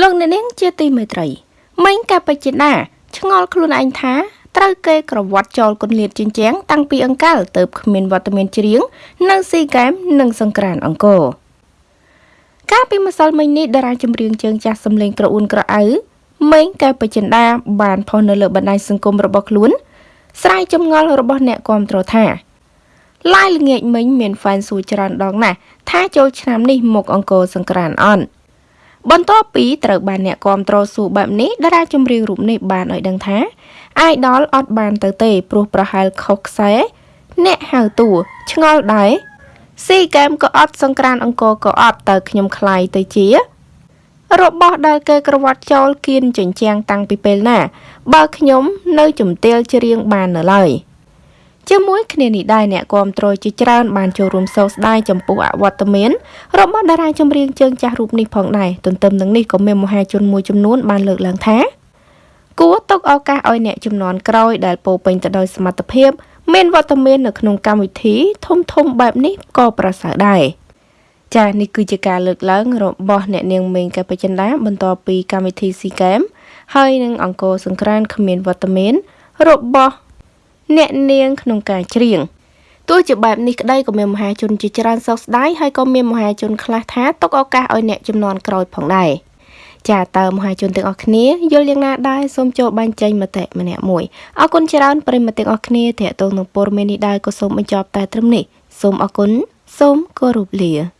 លោកអ្នកនាងជាទីមេត្រីមិញកាបជាដាឆ្ងល់ខ្លួនឯងថាត្រូវគេក្រវត្តចោលគុនលៀតជញ្ជាំងតាំងពីអង្កលទៅគ្មានវត្តមានច្រៀងនៅស៊ីហ្គេមនិងសង្ក្រានអង្គរកាលពីម្សិលមិញនេះតារាចម្រៀងជើងចាស់សំលេងក្រអ៊ូនក្រអៅមេងកែបចិន្តាបានផុសនៅលើបណ្ដាញសង្គមរបស់ខ្លួនស្រាយចម្ងល់របស់អ្នកគាំទ្រថាឡាយល្ងាចមិញមានហ្វេនសួរច្រើនដងណាស់ថាចូលឆ្នាំនេះមកអង្គរសង្ក្រានអន់ បន្ទាប់ពីត្រូវបានអ្នកគាំទ្រសួរបែបនេះតារាចម្រៀងរូបនេះបានឲ្យដឹងថាអាយដលអត់បានទៅទេព្រោះប្រហែលខុសខ្សែអ្នកហៅតួឆ្ងល់ដែរស៊ីហ្គេមក៏អត់សង្ក្រានអង្គរក៏អត់តើខ្ញុំខ្លាយទៅជា របស់ដែលគេក្រវត្តចោលគៀនចិញ្ចាំងតាំងពីពេលណា បើខ្ញុំនៅជំទាវច្រៀងបាននៅឡើយ ជាមួយគ្នានេះដែរអ្នកគាំទ្រជាច្រើនបានចូលរួមសោកស្ដាយចំពោះអវត្តមានរបស់តារាចម្រៀងជើងចាស់រូបនេះផងដែរទន្ទឹមនឹងនេះក៏មានមហាជនមួយចំនួនបានលើកឡើងថាគួរទុកឱកាសឲ្យអ្នកចំនួនក្រោយដែលពោពេញទៅដោយសមត្ថភាពមានវត្តមាននៅក្នុងកម្មវិធីធំធំបែបនេះក៏ប្រសើរដែរចា៎នេះគឺជាការលើកឡើងរបស់អ្នកនាងមេងកែបចិន្តាបន្ទាប់ពីកម្មវិធីស៊ីហ្គេមហើយនឹងអង្គរសង្ក្រានគ្មានវត្តមានរបស់ អ្នកនាងក្នុងការច្រៀងទោះជាបែបនេះក្តីក៏មានមហាជនជាច្រើនសោកស្ដាយហើយក៏មានមហាជនខ្លះថាទុកឱកាសឲ្យអ្នកចំនួនក្រោយផងដែរចាតើមហាជនទាំងអស់គ្នាយល់យ៉ាងណាដែរសូមចូលបញ្ចេញមតិម្នាក់មួយអរគុណច្រើនប្រិមត្តទាំងអស់គ្នាតេតងនឹងព័ត៌មាននេះដែរក៏សូមបញ្ចប់តែត្រឹមនេះសូមអរគុណសូមគោរពលា